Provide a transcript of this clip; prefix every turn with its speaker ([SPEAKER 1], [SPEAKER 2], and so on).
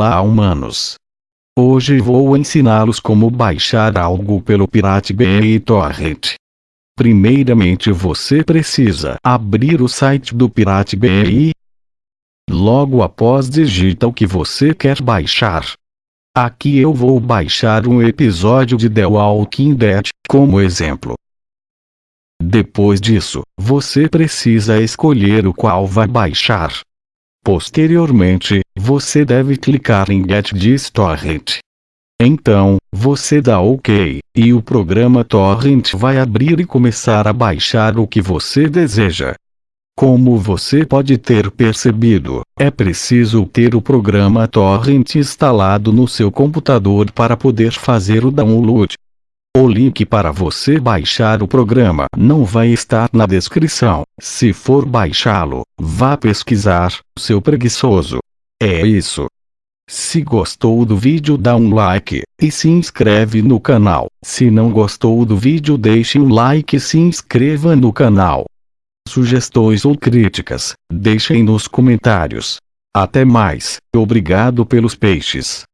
[SPEAKER 1] Olá humanos! Hoje vou ensiná-los como baixar algo pelo Pirate Bay Torrent. Primeiramente você precisa abrir o site do Pirate Bay. Logo após digita o que você quer baixar. Aqui eu vou baixar um episódio de The Walking Dead, como exemplo. Depois disso, você precisa escolher o qual vai baixar. Posteriormente, você deve clicar em Get This Torrent. Então, você dá OK, e o programa Torrent vai abrir e começar a baixar o que você deseja. Como você pode ter percebido, é preciso ter o programa Torrent instalado no seu computador para poder fazer o download. O link para você baixar o programa não vai estar na descrição. Se for baixá-lo, vá pesquisar, seu preguiçoso. É isso. Se gostou do vídeo dá um like, e se inscreve no canal. Se não gostou do vídeo deixe um like e se inscreva no canal. Sugestões ou críticas, deixem nos comentários. Até mais, obrigado pelos peixes.